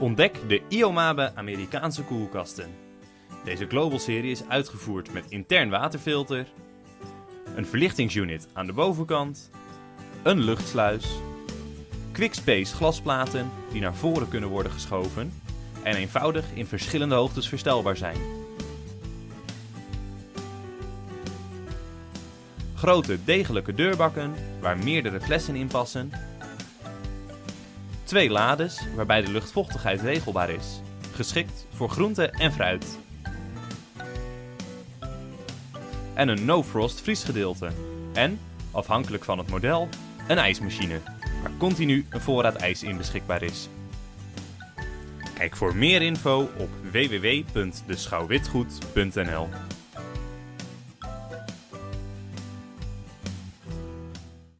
Ontdek de Iomabe Amerikaanse koelkasten. Deze Global serie is uitgevoerd met intern waterfilter, een verlichtingsunit aan de bovenkant, een luchtsluis, quickspace glasplaten die naar voren kunnen worden geschoven en eenvoudig in verschillende hoogtes verstelbaar zijn. Grote degelijke deurbakken waar meerdere flessen in passen. Twee lades waarbij de luchtvochtigheid regelbaar is, geschikt voor groente en fruit. En een no-frost vriesgedeelte. En, afhankelijk van het model, een ijsmachine, waar continu een voorraad ijs in beschikbaar is. Kijk voor meer info op www.deschouwwitgoed.nl